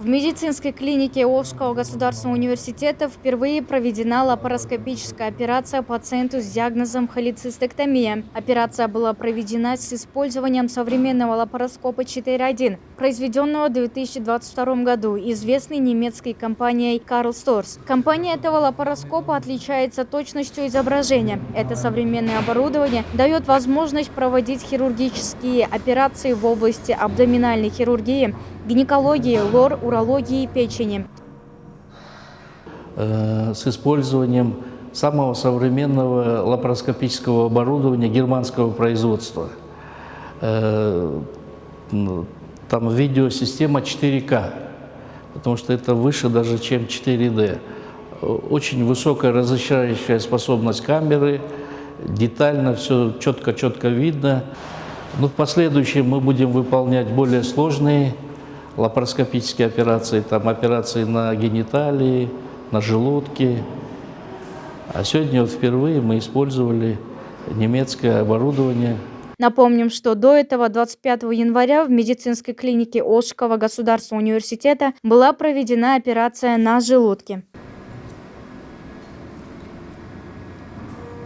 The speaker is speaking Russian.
В медицинской клинике Ошского государственного университета впервые проведена лапароскопическая операция пациенту с диагнозом холецистектомия. Операция была проведена с использованием современного лапароскопа 4.1, произведенного в 2022 году известной немецкой компанией Karl Storz. Компания этого лапароскопа отличается точностью изображения. Это современное оборудование дает возможность проводить хирургические операции в области абдоминальной хирургии, гинекологии, лор, урологии печени. Э, с использованием самого современного лапароскопического оборудования германского производства. Э, там видеосистема 4К, потому что это выше даже, чем 4D. Очень высокая разрешающая способность камеры, детально все четко-четко видно. Но в последующем мы будем выполнять более сложные лапароскопические операции, там операции на гениталии, на желудке. А сегодня вот впервые мы использовали немецкое оборудование. Напомним, что до этого 25 января в медицинской клинике Ошского государственного университета была проведена операция на желудке.